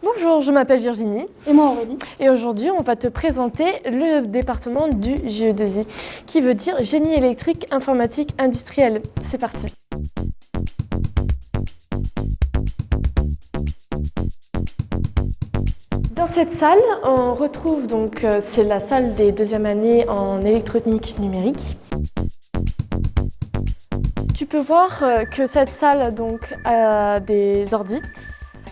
Bonjour, je m'appelle Virginie. Et moi Aurélie. Et aujourd'hui, on va te présenter le département du GE2I, qui veut dire Génie électrique, informatique, industriel. C'est parti Dans cette salle, on retrouve donc, euh, c'est la salle des deuxième années en électronique numérique. Tu peux voir euh, que cette salle donc, a des ordis,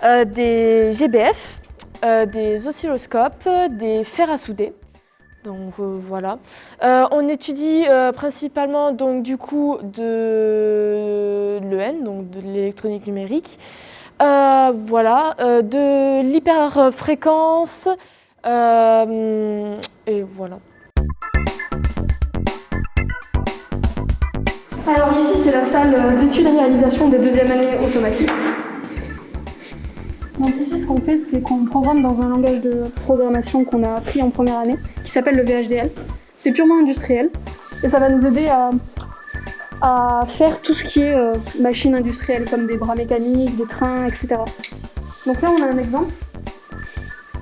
euh, des GBF, des oscilloscopes, des fers à souder. Donc voilà. on étudie principalement donc du coup de l'EN, donc de l'électronique numérique, euh, voilà, euh, de l'hyperfréquence, euh, et voilà. Alors ici, c'est la salle d'études réalisation des deuxième années automatique. Donc ici, ce qu'on fait, c'est qu'on programme dans un langage de programmation qu'on a appris en première année, qui s'appelle le VHDL. C'est purement industriel, et ça va nous aider à à faire tout ce qui est euh, machines industrielles comme des bras mécaniques, des trains, etc. Donc là on a un exemple.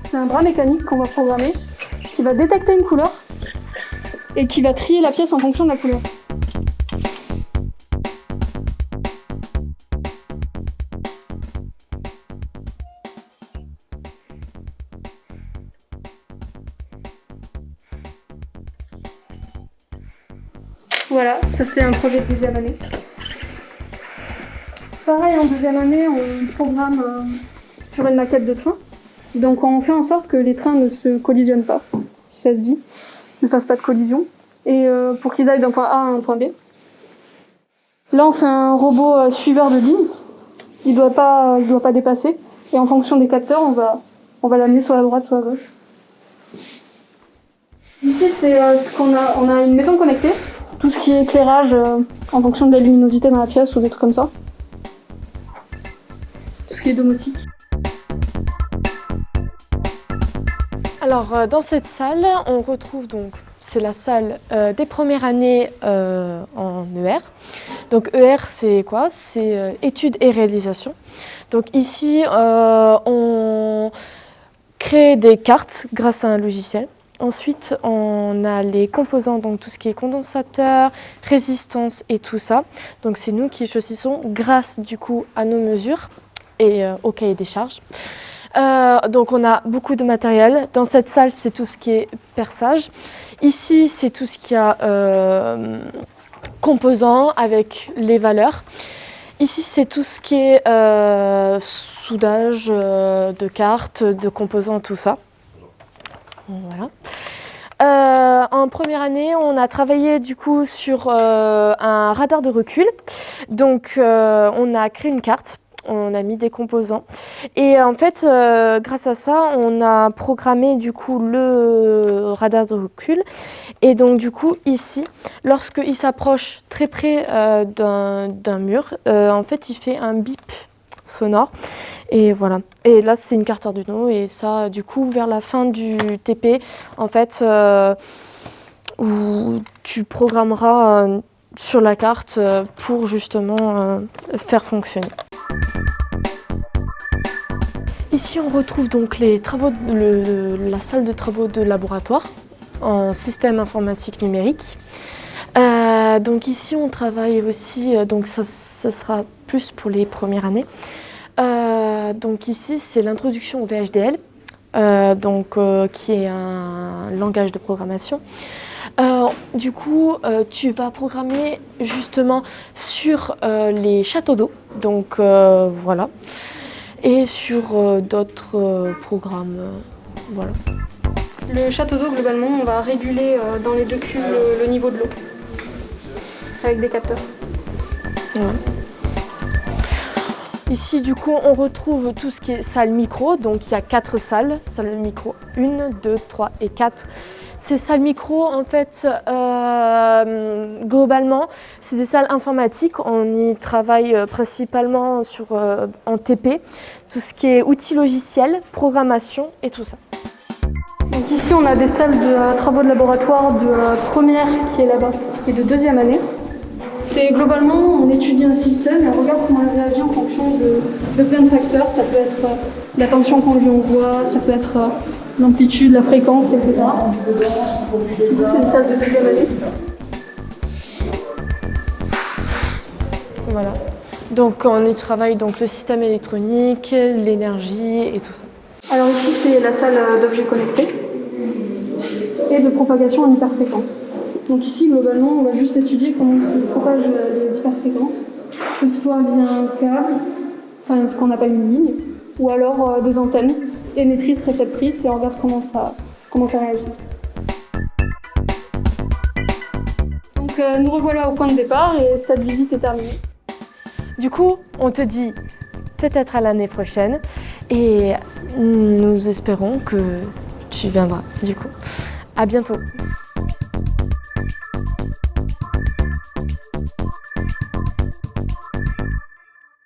C'est un bras mécanique qu'on va programmer qui va détecter une couleur et qui va trier la pièce en fonction de la couleur. Voilà, ça c'est un projet de deuxième année. Pareil, en deuxième année, on programme euh, sur une maquette de train. Donc on fait en sorte que les trains ne se collisionnent pas, si ça se dit, ne fassent pas de collision, et euh, pour qu'ils aillent d'un point A à un point B. Là, on fait un robot euh, suiveur de ligne. Il doit pas, doit pas dépasser. Et en fonction des capteurs, on va, on va l'amener soit à droite, soit à gauche. Ici, c'est ce qu'on a, on a une maison connectée tout ce qui est éclairage euh, en fonction de la luminosité dans la pièce ou des trucs comme ça. Tout ce qui est domotique. Alors euh, dans cette salle, on retrouve donc, c'est la salle euh, des premières années en ER. Donc ER c'est quoi? C'est études et réalisation. Donc ici on crée des cartes grâce à un logiciel. Ensuite, on a les composants, donc tout ce qui est condensateur, résistance et tout ça. Donc c'est nous qui choisissons grâce du coup à nos mesures et euh, au cahier des charges. Euh, donc on a beaucoup de matériel. Dans cette salle, c'est tout ce qui est perçage. Ici, c'est tout ce qui a euh, composants avec les valeurs. Ici, c'est tout ce qui est soudage de cartes, de composants, tout ça. Voilà. Euh, en première année, on a travaillé du coup sur euh, un radar de recul. Donc, euh, on a créé une carte, on a mis des composants. Et en fait, grâce à ça, on a programmé du coup le radar de recul. Et donc, du coup, ici, lorsqu'il s'approche très près d'un mur, en fait, il fait un bip sonore. Et voilà. Et là, c'est une carte Arduino. Et ça, du coup, vers la fin du TP, en fait, euh, où tu programmeras euh, sur la carte euh, pour justement faire fonctionner. Ici, on retrouve donc les travaux la salle de travaux de laboratoire en système informatique numérique. donc ici, on travaille aussi, donc ça, ça, sera plus pour les premières années, donc ici, c'est l'introduction au VHDL, euh, donc, euh, qui est un langage de programmation. du coup, tu vas programmer justement sur les châteaux d'eau, donc voilà, et sur d'autres programmes, voilà. Le château d'eau, globalement, on va réguler dans les deux cubes le, niveau de l'eau, avec des capteurs. Ici, du coup, on retrouve tout ce qui est salle micro. Donc, il y a quatre salles. Salle micro 1, 2, 3 et 4. Ces salles micro, en fait, euh, globalement, c'est des salles informatiques. On y travaille euh, principalement sur, euh, en TP, tout ce qui est outils logiciels, programmation et tout ça. Donc ici, on a des salles de travaux de laboratoire de première qui est là-bas et de deuxième année. C'est globalement, on étudie un système et on regarde comment il réagit en fonction de, plein de facteurs. Ça peut être La tension qu'on lui envoie, ça peut être euh, l'amplitude, la fréquence, etc. Ici, c'est une salle de deuxième année. Voilà. Donc on y travaille donc le système électronique, l'énergie et tout ça. Alors ici, c'est la salle euh, d'objets connectés et de propagation en hyperfréquence. Donc ici, globalement, on va juste étudier comment se propagent les hyperfréquences, que ce soit via un câble, enfin ce qu'on appelle une ligne, ou alors euh, des antennes émettrices, réceptrices, et on regarde comment ça, comment ça réagit. Donc euh, nous revoilà au point de départ et cette visite est terminée. Du coup, on te dit peut-être à l'année prochaine et nous espérons que tu viendras du coup. À bientôt